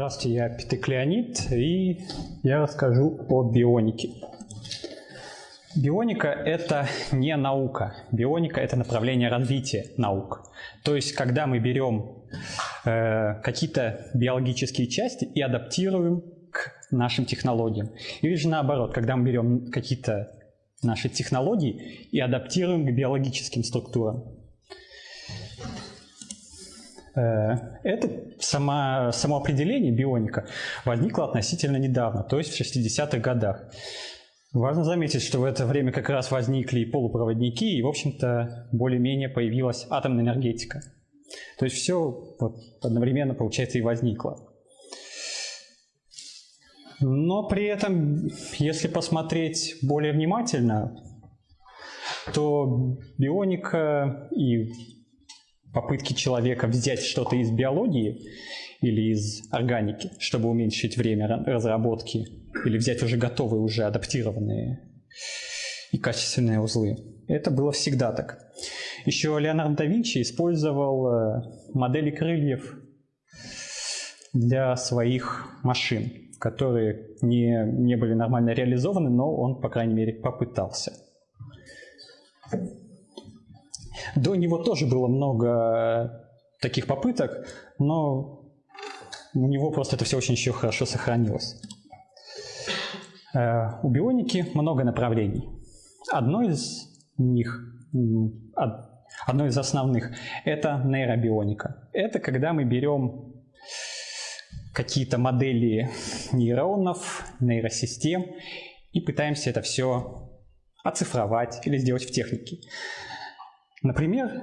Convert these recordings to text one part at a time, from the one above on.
Здравствуйте, я Петык Леонид, и я расскажу о бионике. Бионика – это не наука. Бионика – это направление развития наук. То есть, когда мы берем э, какие-то биологические части и адаптируем к нашим технологиям. Или же наоборот, когда мы берем какие-то наши технологии и адаптируем к биологическим структурам. Э, это само, само определение бионика возникло относительно недавно, то есть в 60-х годах. Важно заметить, что в это время как раз возникли и полупроводники, и, в общем-то, более-менее появилась атомная энергетика. То есть все вот одновременно, получается, и возникло. Но при этом, если посмотреть более внимательно, то бионика и попытки человека взять что-то из биологии или из органики, чтобы уменьшить время разработки, или взять уже готовые, уже адаптированные и качественные узлы. Это было всегда так. Еще Леонардо да Винчи использовал э, модели крыльев для своих машин, которые не, не были нормально реализованы, но он, по крайней мере, попытался. До него тоже было много таких попыток, но у него просто это все очень еще хорошо сохранилось. Э, у бионики много направлений. Одно из них, одно из основных, это нейробионика. Это когда мы берем какие-то модели нейронов, нейросистем и пытаемся это все оцифровать или сделать в технике. Например,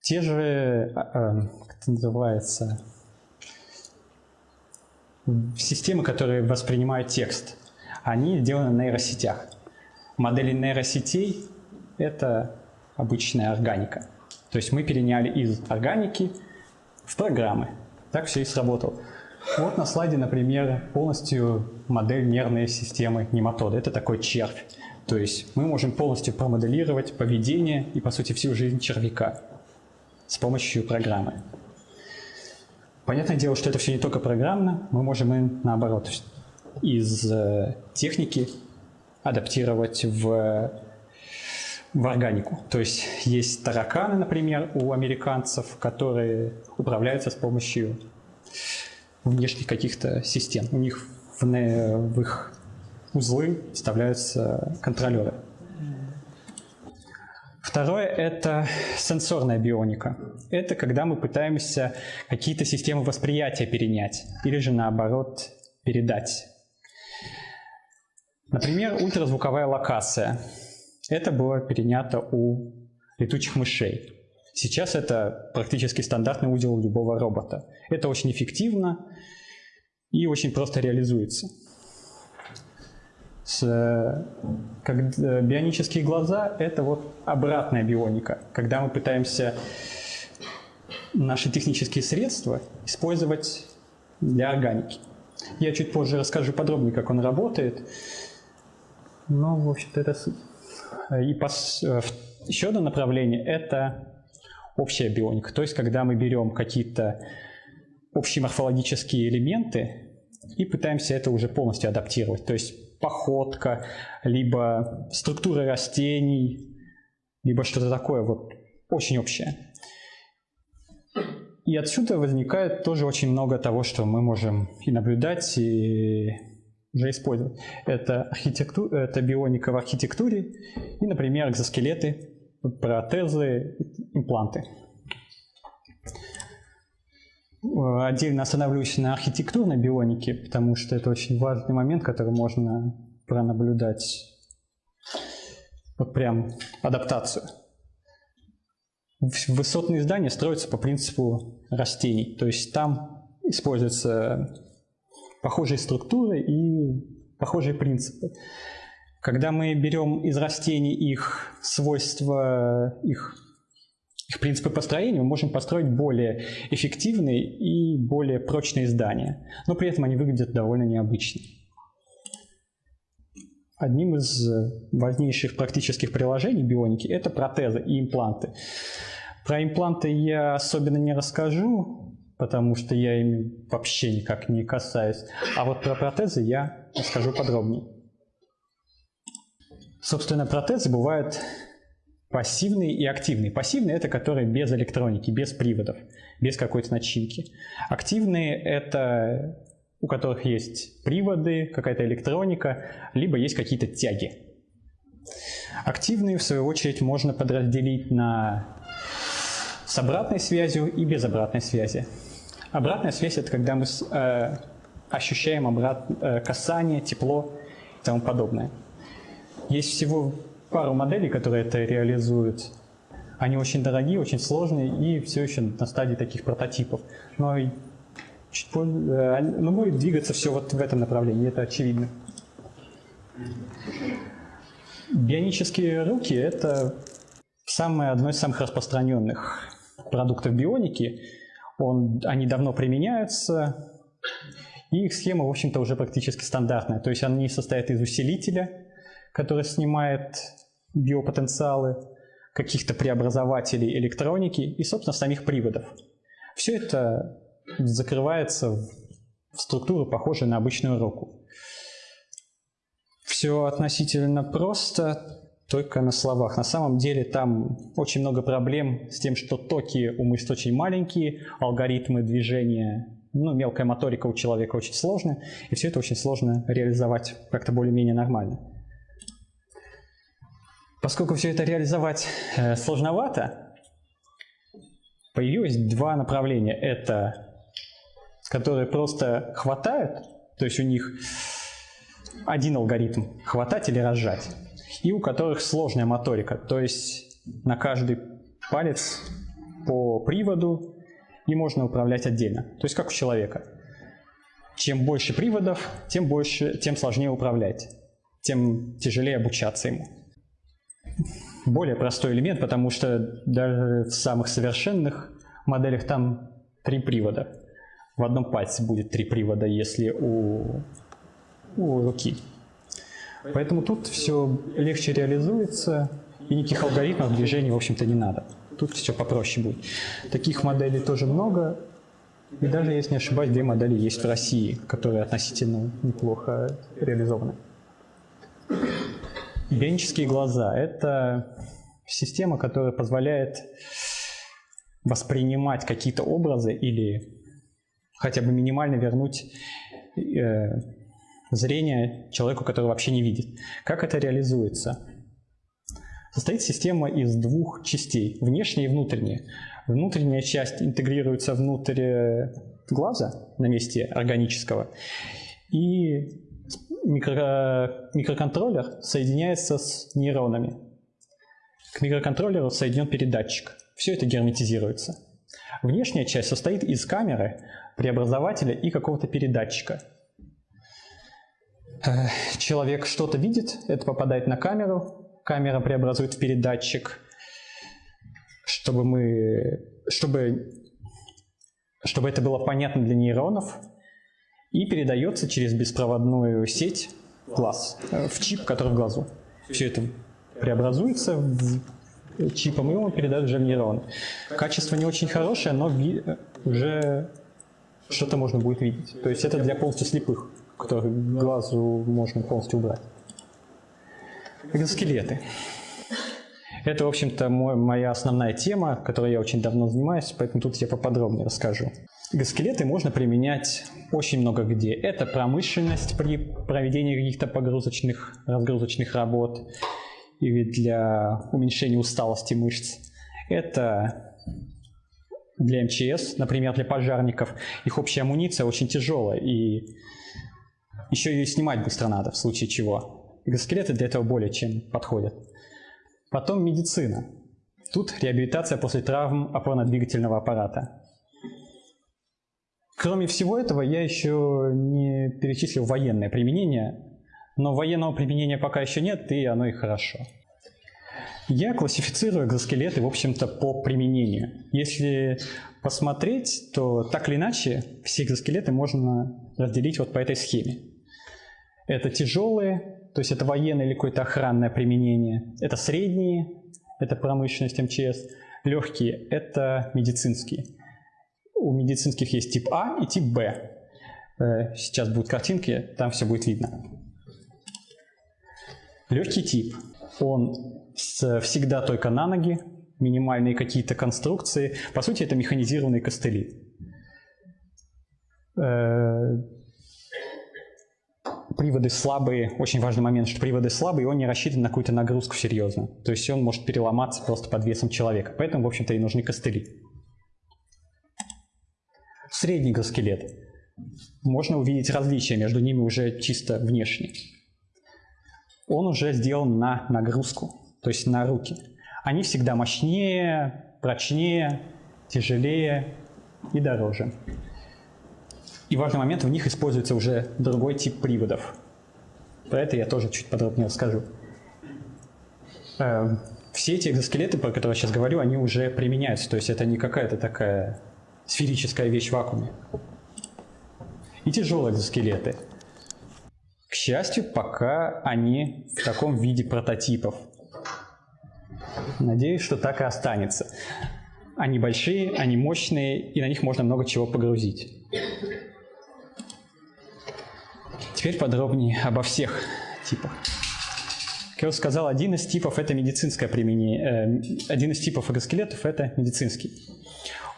те же, а, а, как это называется, системы, которые воспринимают текст, они сделаны на нейросетях. Модели нейросетей – это обычная органика. То есть мы переняли из органики в программы. Так все и сработало. Вот на слайде, например, полностью модель нервной системы нематода. Это такой червь. То есть мы можем полностью промоделировать поведение и, по сути, всю жизнь червяка с помощью программы. Понятное дело, что это все не только программно, мы можем и наоборот из э, техники адаптировать в, в органику. То есть есть тараканы, например, у американцев, которые управляются с помощью внешних каких-то систем. У них в, в их узлы вставляются контролеры. Второе – это сенсорная бионика. Это когда мы пытаемся какие-то системы восприятия перенять или же наоборот передать. Например, ультразвуковая локация. Это было перенято у летучих мышей. Сейчас это практически стандартный узел любого робота. Это очень эффективно и очень просто реализуется э, как, э, бионические глаза – это вот обратная бионика, когда мы пытаемся наши технические средства использовать для органики. Я чуть позже расскажу подробнее, как он работает. Но, в общем-то, это суть. И пос... Э, еще одно направление – это общая бионика. То есть, когда мы берем какие-то общие морфологические элементы и пытаемся это уже полностью адаптировать. То есть походка, либо структура растений, либо что-то такое вот очень общее. И отсюда возникает тоже очень много того, что мы можем и наблюдать, и уже использовать. Это, архитектура, это бионика в архитектуре и, например, экзоскелеты, протезы, импланты. Э, отдельно остановлюсь на архитектурной бионике, потому что это очень важный момент, который можно пронаблюдать. Вот прям адаптацию. Высотные здания строятся по принципу растений, то есть там используются похожие структуры и похожие принципы. Когда мы берем из растений их свойства, их их принципы построения, мы можем построить более эффективные и более прочные здания, но при этом они выглядят довольно необычно. Одним из важнейших практических приложений бионики – это протезы и импланты. Про импланты я особенно не расскажу, потому что я ими вообще никак не касаюсь. А вот про протезы я расскажу подробнее. Собственно, протезы бывают пассивные и активные. Пассивные – это которые без электроники, без приводов, без какой-то начинки. Активные – это у которых есть приводы, какая-то электроника, либо есть какие-то тяги. Активные, в свою очередь, можно подразделить на с обратной связью и без обратной связи. Обратная связь – это когда мы э, ощущаем обрат, э, касание, тепло и тому подобное. Есть всего пару моделей, которые это реализуют. Они очень дорогие, очень сложные и все еще на стадии таких прототипов. Но чуть позже, э, но будет двигаться все вот в этом направлении, это очевидно. Бионические руки – это самое, одно из самых распространенных продуктов бионики. Он, они давно применяются, и их схема, в общем-то, уже практически стандартная. То есть они состоят из усилителя, который снимает биопотенциалы, каких-то преобразователей электроники и, собственно, самих приводов. Все это закрывается в структуру, похожую на обычную руку. Все относительно просто, только на словах. На самом деле там очень много проблем с тем, что токи у мышц очень маленькие, алгоритмы движения, ну, мелкая моторика у человека очень сложная, и все это очень сложно реализовать как-то более-менее нормально. Поскольку все это реализовать э, сложновато, появилось два направления. Это которые просто хватают, то есть у них один алгоритм – хватать или разжать, и у которых сложная моторика, то есть на каждый палец по приводу и можно управлять отдельно, то есть как у человека. Чем больше приводов, тем, больше, тем сложнее управлять, тем тяжелее обучаться ему. Более простой элемент, потому что даже в самых совершенных моделях там три привода в одном пальце будет три привода, если у, у руки. Поэтому тут все легче реализуется, и никаких алгоритмов движения, в общем-то, не надо. Тут все попроще будет. Таких моделей тоже много, и даже, если не ошибаюсь, две модели есть в России, которые относительно неплохо реализованы. Бионические глаза – это система, которая позволяет воспринимать какие-то образы или хотя бы минимально вернуть э, зрение человеку, который вообще не видит. Как это реализуется? Состоит система из двух частей, внешняя и внутренняя. Внутренняя часть интегрируется внутрь э, глаза на месте органического, и микро, микроконтроллер соединяется с нейронами. К микроконтроллеру соединен передатчик. Все это герметизируется. Внешняя часть состоит из камеры, преобразователя и какого-то передатчика. Э, человек что-то видит, это попадает на камеру, камера преобразует в передатчик, чтобы, мы, чтобы, чтобы это было понятно для нейронов, и передается через беспроводную сеть глаз, э, в чип, который в глазу. Все это преобразуется в чипом, и он передает уже в нейрон. Качество не очень хорошее, но уже что-то можно будет видеть. То есть это для полностью слепых, которых глазу можно полностью убрать. Экзоскелеты. Это, в общем-то, моя основная тема, которой я очень давно занимаюсь, поэтому тут я поподробнее расскажу. Экзоскелеты можно применять очень много где. Это промышленность при проведении каких-то погрузочных, разгрузочных работ или для уменьшения усталости мышц. Это для МЧС, например, для пожарников, их общая амуниция очень тяжелая, и еще ее снимать быстро надо, в случае чего. Экзоскелеты для этого более чем подходят. Потом медицина. Тут реабилитация после травм опорно-двигательного аппарата. Кроме всего этого, я еще не перечислил военное применение, но военного применения пока еще нет, и оно и хорошо. Я классифицирую экзоскелеты, в общем-то, по применению. Если посмотреть, то так или иначе все экзоскелеты можно разделить вот по этой схеме. Это тяжелые, то есть это военное или какое-то охранное применение. Это средние, это промышленность МЧС. Легкие – это медицинские. У медицинских есть тип А и тип Б. Э, сейчас будут картинки, там все будет видно. Легкий тип. Он всегда только на ноги, минимальные какие-то конструкции. По сути, это механизированные костыли. Э, приводы слабые, очень важный момент, что приводы слабые, он не рассчитан на какую-то нагрузку серьезно. То есть он может переломаться просто под весом человека. Поэтому, в общем-то, и нужны костыли. Средний экзоскелет. Можно увидеть различия между ними уже чисто внешне. Он уже сделан на нагрузку, то есть на руки. Они всегда мощнее, прочнее, тяжелее и дороже. И важный момент, в них используется уже другой тип приводов. Про это я тоже чуть подробнее расскажу. Эм, все эти экзоскелеты, про которые я сейчас говорю, они уже применяются. То есть это не какая-то такая сферическая вещь в вакууме. И тяжелые экзоскелеты. К счастью, пока они в таком виде прототипов. Надеюсь, что так и останется. Они большие, они мощные, и на них можно много чего погрузить. Теперь подробнее обо всех типах. Как я уже сказал, один из типов – это медицинское применение. Э, один из типов экзоскелетов – это медицинский.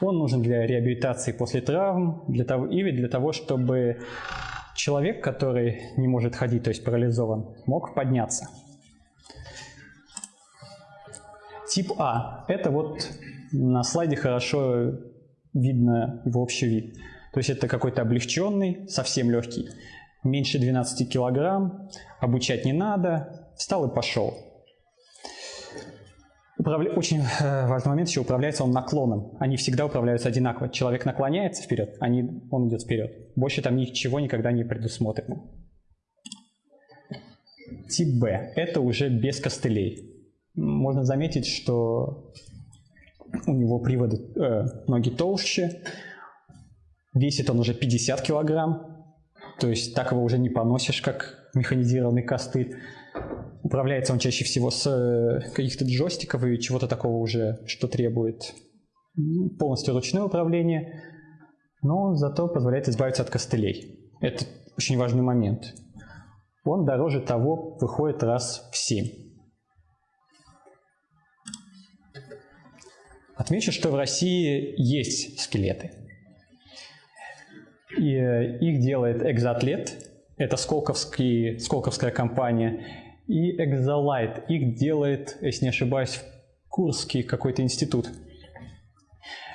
Он нужен для реабилитации после травм для того, или для того, чтобы человек, который не может ходить, то есть парализован, мог подняться. Тип А – это вот на слайде хорошо видно его общий вид. То есть это какой-то облегченный, совсем легкий меньше 12 килограмм, обучать не надо, встал и пошел. Управля... Очень э, важный момент еще управляется он наклоном. Они всегда управляются одинаково. Человек наклоняется вперед, они... он идет вперед. Больше там ничего никогда не предусмотрено. Тип Б – это уже без костылей. Можно заметить, что у него приводы, э, ноги толще, весит он уже 50 килограмм, то есть так его уже не поносишь, как механизированный костыль. Управляется он чаще всего с э, каких-то джойстиков и чего-то такого уже, что требует ну, полностью ручное управление, но зато позволяет избавиться от костылей. Это очень важный момент. Он дороже того выходит раз в 7. Отмечу, что в России есть скелеты – и э, их делает Экзоатлет, это сколковский, сколковская компания, и Exolite, их делает, если не ошибаюсь, Курский какой-то институт.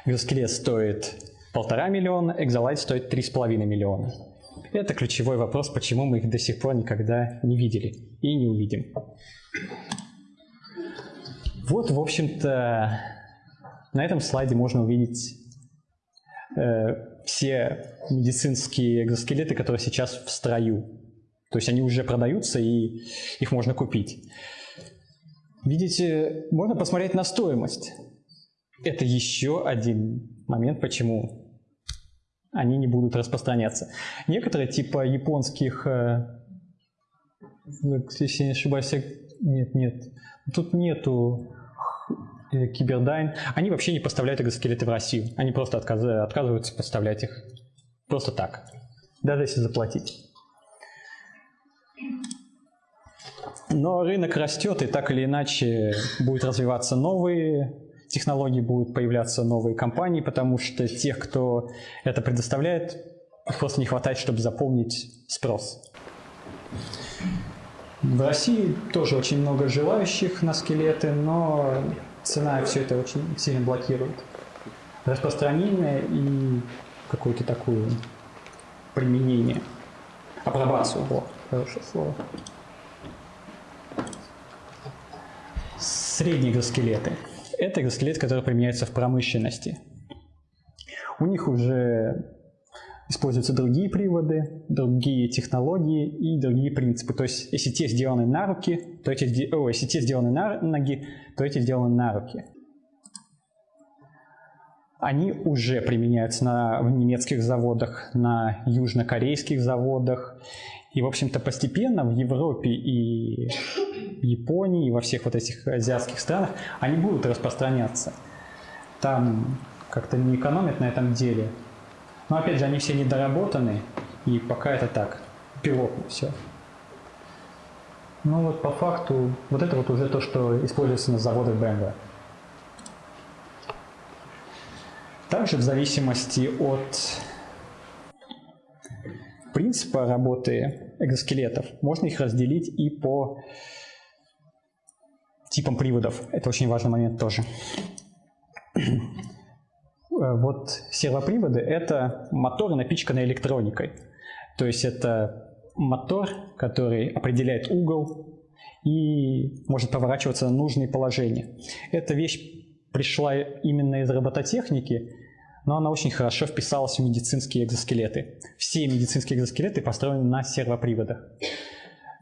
Экзоскелет стоит полтора миллиона, Exolite стоит три с половиной миллиона. Это ключевой вопрос, почему мы их до сих пор никогда не видели и не увидим. Вот, в общем-то, на этом слайде можно увидеть э, все медицинские экзоскелеты, которые сейчас в строю. То есть они уже продаются, и их можно купить. Видите, можно посмотреть на стоимость. Это еще один момент, почему они не будут распространяться. Некоторые, типа японских, э, если не ошибаюсь, нет, нет, тут нету Cyberdyne, они вообще не поставляют экзоскелеты в Россию. Они просто отказ... отказываются поставлять их просто так, даже если заплатить. Но рынок растет, и так или иначе будут развиваться новые технологии, будут появляться новые компании, потому что тех, кто это предоставляет, просто не хватает, чтобы заполнить спрос. В России тоже очень много желающих на скелеты, но цена все это очень сильно блокирует. Распространение и какое-то такое применение. Апробацию. О, хорошее слово. Средние экзоскелеты. Это экзоскелет, который применяется в промышленности. У них уже используются другие приводы, другие технологии и другие принципы. То есть, если те сделаны на руки, то эти, о, если те сделаны на ноги, то эти сделаны на руки. Они уже применяются на, в немецких заводах, на южнокорейских заводах. И, в общем-то, постепенно в Европе и Японии, и во всех вот этих азиатских странах они будут распространяться. Там как-то не экономят на этом деле. Но опять же, они все недоработаны, и пока это так, пилотно все. Ну вот по факту, вот это вот уже то, что используется на заводах BMW. Также в зависимости от принципа работы экзоскелетов можно их разделить и по типам приводов. Это очень важный момент тоже. Вот сервоприводы – это моторы, напичканные электроникой. То есть это мотор, который определяет угол и может поворачиваться на нужные положения. Эта вещь пришла именно из робототехники, но она очень хорошо вписалась в медицинские экзоскелеты. Все медицинские экзоскелеты построены на сервоприводах.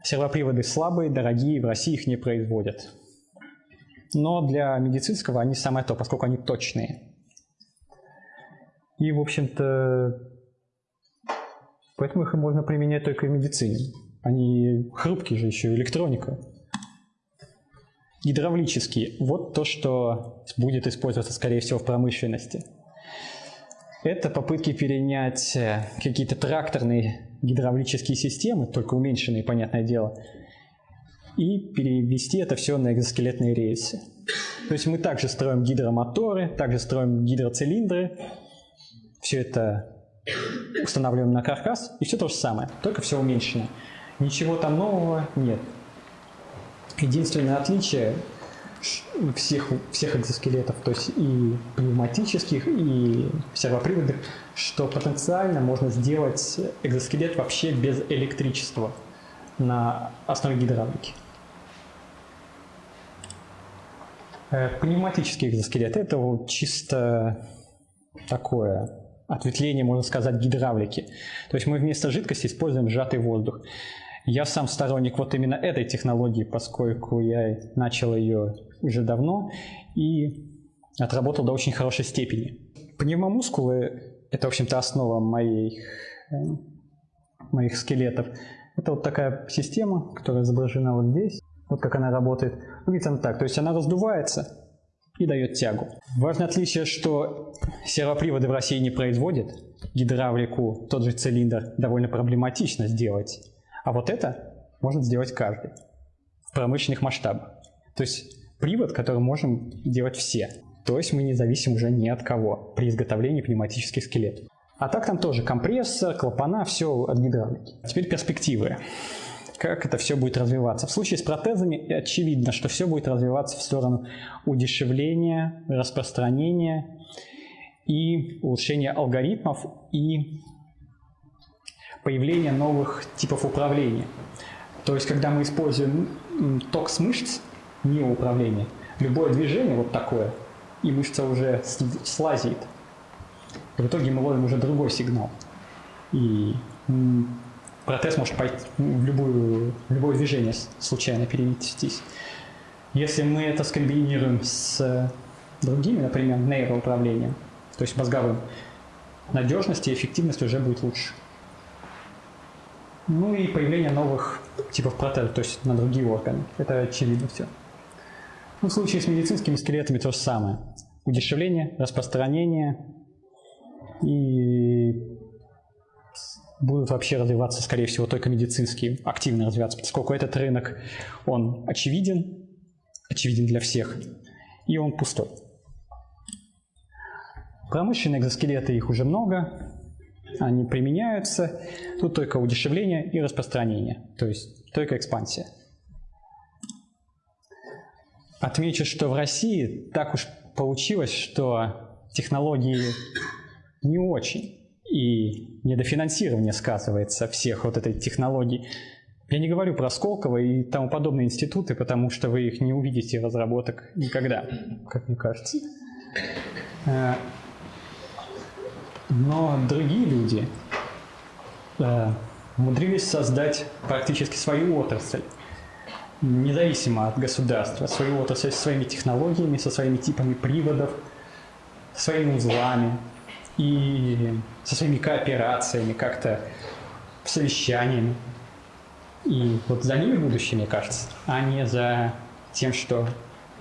Сервоприводы слабые, дорогие, в России их не производят. Но для медицинского они самое то, поскольку они точные. И, в общем-то, поэтому их можно применять только в медицине. Они хрупкие же еще, электроника. Гидравлические. Вот то, что будет использоваться, скорее всего, в промышленности. Это попытки перенять э, какие-то тракторные гидравлические системы, только уменьшенные, понятное дело, и перевести это все на экзоскелетные рельсы. То есть мы также строим гидромоторы, также строим гидроцилиндры, все это устанавливаем на каркас, и все то же самое, только все уменьшено. Ничего там нового нет. Единственное отличие всех, всех экзоскелетов, то есть и пневматических, и сервоприводных, что потенциально можно сделать экзоскелет вообще без электричества на основе гидравлики. Э, пневматический экзоскелет – это вот чисто такое ответвление, можно сказать, гидравлики. То есть мы вместо жидкости используем сжатый воздух. Я сам сторонник вот именно этой технологии, поскольку я начал ее уже давно и отработал до очень хорошей степени. Пневмомускулы – это, в общем-то, основа моих, э, моих скелетов. Это вот такая система, которая изображена вот здесь. Вот как она работает. Выглядит она так. То есть она раздувается и дает тягу. Важное отличие, что сервоприводы в России не производят. Гидравлику, тот же цилиндр, довольно проблематично сделать. А вот это может сделать каждый в промышленных масштабах. То есть привод, который можем делать все. То есть мы не зависим уже ни от кого при изготовлении пневматических скелетов. А так там тоже компрессор, клапана, все от гидравлики. Теперь перспективы как это все будет развиваться. В случае с протезами очевидно, что все будет развиваться в сторону удешевления, распространения и улучшения алгоритмов и появления новых типов управления. То есть, когда мы используем ток с мышц, не управление, любое движение вот такое, и мышца уже слазит. В итоге мы ловим уже другой сигнал. И протез может пойти в, любую, в любое движение случайно перевестись. Если мы это скомбинируем с другими, например, нейроуправлением, то есть мозговым, надежность и эффективность уже будет лучше. Ну и появление новых типов протезов, то есть на другие органы. Это очевидно все. Ну, в случае с медицинскими скелетами то же самое. Удешевление, распространение и будут вообще развиваться, скорее всего, только медицинские, активно развиваться, поскольку этот рынок, он очевиден, очевиден для всех, и он пустой. Промышленные экзоскелеты, их уже много, они применяются, тут только удешевление и распространение, то есть только экспансия. Отмечу, что в России так уж получилось, что технологии не очень и недофинансирование сказывается всех вот этой технологий. Я не говорю про Сколково и тому подобные институты, потому что вы их не увидите разработок никогда, как мне кажется. Но другие люди э, умудрились создать практически свою отрасль, независимо от государства, свою отрасль со своими технологиями, со своими типами приводов, своими узлами, и со своими кооперациями, как-то совещаниями. И вот за ними будущее, мне кажется, а не за тем, что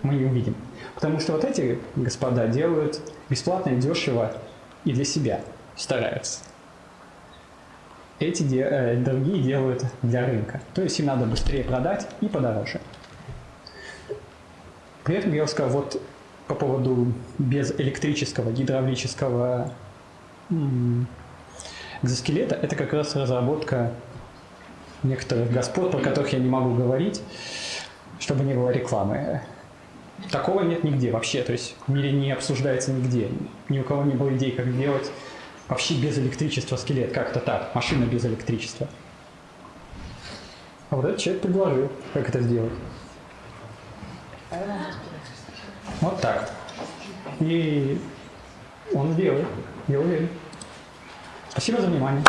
мы не увидим. Потому что вот эти господа делают бесплатно и дешево и для себя стараются. Эти де, э, другие делают для рынка. То есть им надо быстрее продать и подороже. При этом я сказал, вот по поводу без электрического, гидравлического экзоскелета, это как раз разработка некоторых господ, про которых я не могу говорить, чтобы не было рекламы. Такого нет нигде вообще, то есть в мире не обсуждается нигде. Ни у кого не было идей, как делать вообще без электричества скелет, как-то так, машина без электричества. А вот этот человек предложил, как это сделать. Вот так. И он сделает, я уверен. Спасибо за внимание.